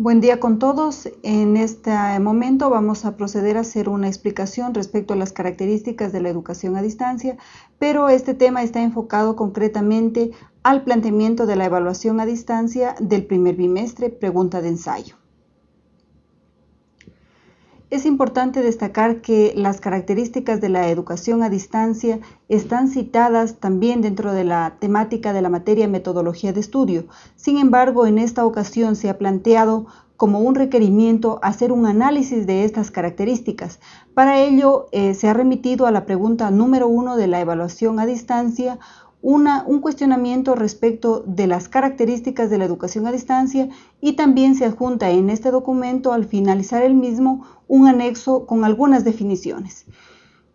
Buen día con todos. En este momento vamos a proceder a hacer una explicación respecto a las características de la educación a distancia, pero este tema está enfocado concretamente al planteamiento de la evaluación a distancia del primer bimestre, pregunta de ensayo. Es importante destacar que las características de la educación a distancia están citadas también dentro de la temática de la materia metodología de estudio. Sin embargo, en esta ocasión se ha planteado como un requerimiento hacer un análisis de estas características. Para ello, eh, se ha remitido a la pregunta número uno de la evaluación a distancia un cuestionamiento respecto de las características de la educación a distancia y también se adjunta en este documento al finalizar el mismo un anexo con algunas definiciones.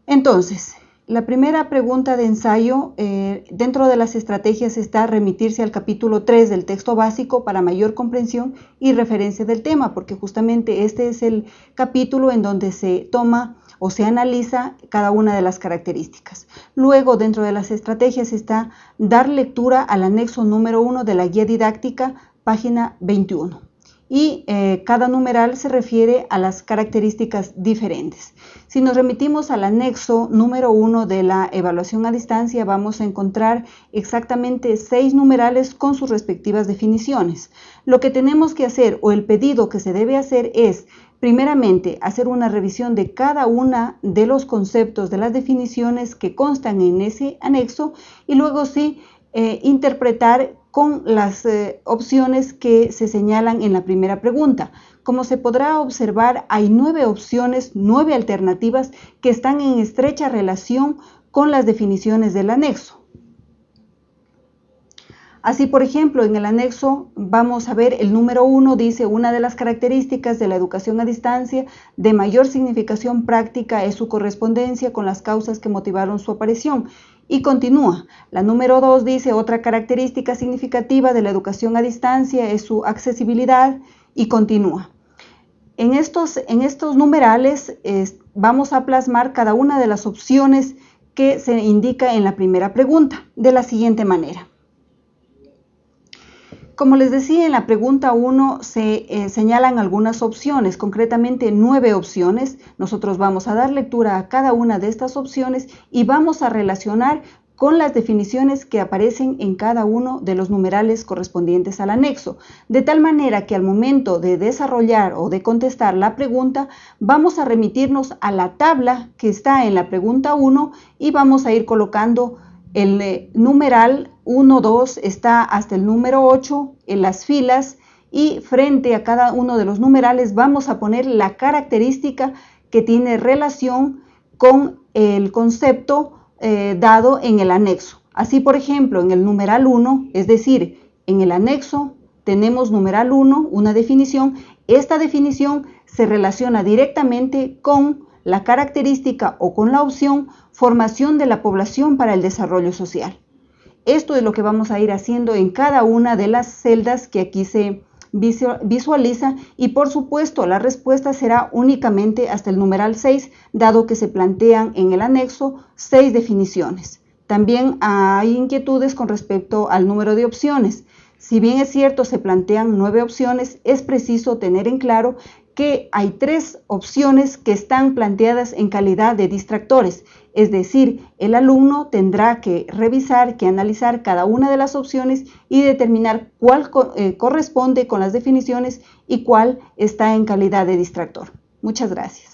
Entonces, la primera pregunta de ensayo eh, dentro de las estrategias está remitirse al capítulo 3 del texto básico para mayor comprensión y referencia del tema, porque justamente este es el capítulo en donde se toma o se analiza cada una de las características. Luego, dentro de las estrategias está dar lectura al anexo número 1 de la guía didáctica, página 21. Y eh, cada numeral se refiere a las características diferentes. Si nos remitimos al anexo número 1 de la evaluación a distancia, vamos a encontrar exactamente seis numerales con sus respectivas definiciones. Lo que tenemos que hacer o el pedido que se debe hacer es Primeramente, hacer una revisión de cada una de los conceptos, de las definiciones que constan en ese anexo y luego sí eh, interpretar con las eh, opciones que se señalan en la primera pregunta. Como se podrá observar, hay nueve opciones, nueve alternativas que están en estrecha relación con las definiciones del anexo. Así, por ejemplo, en el anexo vamos a ver el número uno, dice una de las características de la educación a distancia de mayor significación práctica es su correspondencia con las causas que motivaron su aparición. Y continúa. La número dos dice otra característica significativa de la educación a distancia es su accesibilidad y continúa. En estos, en estos numerales vamos a plasmar cada una de las opciones que se indica en la primera pregunta de la siguiente manera. Como les decía, en la pregunta 1 se eh, señalan algunas opciones, concretamente nueve opciones. Nosotros vamos a dar lectura a cada una de estas opciones y vamos a relacionar con las definiciones que aparecen en cada uno de los numerales correspondientes al anexo, de tal manera que al momento de desarrollar o de contestar la pregunta, vamos a remitirnos a la tabla que está en la pregunta 1 y vamos a ir colocando el eh, numeral 1, 2 está hasta el número 8 en las filas y frente a cada uno de los numerales vamos a poner la característica que tiene relación con el concepto eh, dado en el anexo. Así, por ejemplo, en el numeral 1, es decir, en el anexo tenemos numeral 1, una definición. Esta definición se relaciona directamente con la característica o con la opción formación de la población para el desarrollo social. Esto es lo que vamos a ir haciendo en cada una de las celdas que aquí se visualiza y por supuesto la respuesta será únicamente hasta el numeral 6, dado que se plantean en el anexo seis definiciones. También hay inquietudes con respecto al número de opciones. Si bien es cierto se plantean nueve opciones, es preciso tener en claro que hay tres opciones que están planteadas en calidad de distractores, es decir, el alumno tendrá que revisar, que analizar cada una de las opciones y determinar cuál eh, corresponde con las definiciones y cuál está en calidad de distractor. Muchas gracias.